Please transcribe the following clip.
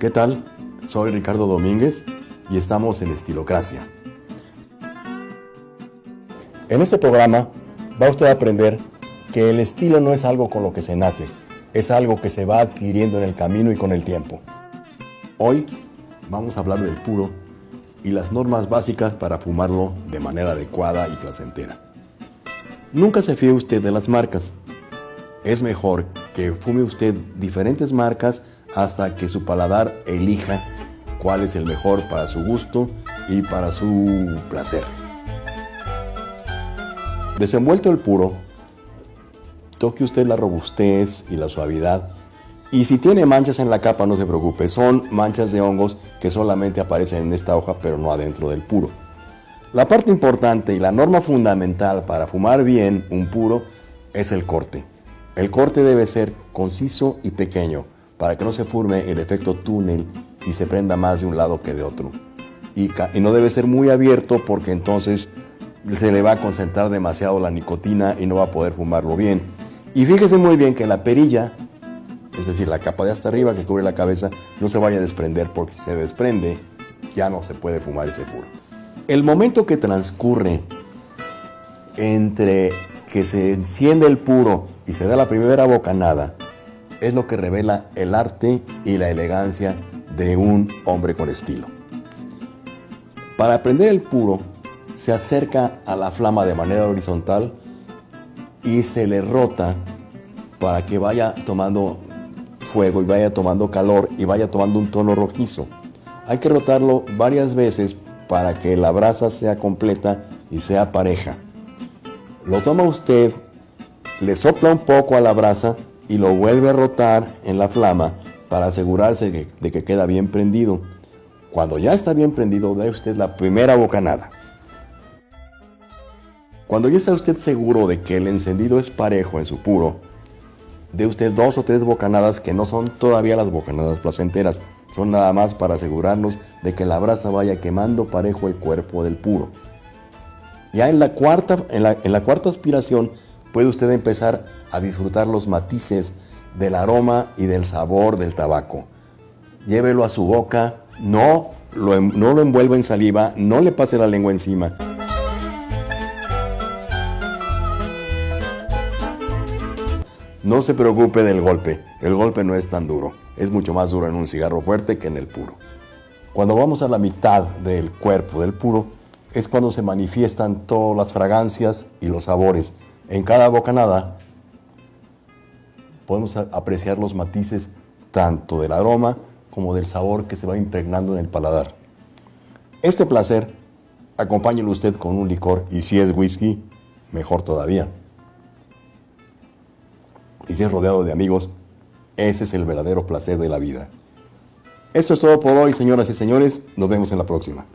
¿Qué tal? Soy Ricardo Domínguez y estamos en Estilocracia. En este programa va usted a aprender que el estilo no es algo con lo que se nace, es algo que se va adquiriendo en el camino y con el tiempo. Hoy vamos a hablar del puro y las normas básicas para fumarlo de manera adecuada y placentera. Nunca se fíe usted de las marcas. Es mejor que fume usted diferentes marcas hasta que su paladar elija cuál es el mejor para su gusto y para su placer. Desenvuelto el puro, toque usted la robustez y la suavidad y si tiene manchas en la capa no se preocupe, son manchas de hongos que solamente aparecen en esta hoja pero no adentro del puro. La parte importante y la norma fundamental para fumar bien un puro es el corte. El corte debe ser conciso y pequeño para que no se forme el efecto túnel y se prenda más de un lado que de otro. Y, no debe ser muy abierto porque entonces se le va a concentrar demasiado la nicotina y no va a poder fumarlo bien. Y fíjese muy bien que la perilla, es decir, la capa de hasta arriba que cubre la cabeza, no se vaya a desprender porque si se desprende ya no se puede fumar ese puro. El momento que transcurre entre que se enciende el puro y se da la primera bocanada, es lo que revela el arte y la elegancia de un hombre con estilo. Para prender el puro, se acerca a la flama de manera horizontal y se le rota para que vaya tomando fuego y vaya tomando calor y vaya tomando un tono rojizo. Hay que rotarlo varias veces para que la brasa sea completa y sea pareja. Lo toma usted, le sopla un poco a la brasa y lo vuelve a rotar en la flama para asegurarse de que queda bien prendido. Cuando ya está bien prendido, dé usted la primera bocanada. Cuando ya está usted seguro de que el encendido es parejo en su puro, dé usted dos o tres bocanadas que no son todavía las bocanadas placenteras, son nada más para asegurarnos de que la brasa vaya quemando parejo el cuerpo del puro. Ya en la cuarta, en la, cuarta aspiración puede usted empezar a disfrutar los matices del aroma y del sabor del tabaco. Llévelo a su boca, no lo, no lo envuelva en saliva, no le pase la lengua encima. No se preocupe del golpe, el golpe no es tan duro, es mucho más duro en un cigarro fuerte que en el puro. Cuando vamos a la mitad del cuerpo del puro, es cuando se manifiestan todas las fragancias y los sabores. En cada bocanada podemos apreciar los matices tanto del aroma como del sabor que se va impregnando en el paladar. Este placer, acompáñelo usted con un licor y si es whisky, mejor todavía. Y si es rodeado de amigos, ese es el verdadero placer de la vida. Eso es todo por hoy, señoras y señores. Nos vemos en la próxima.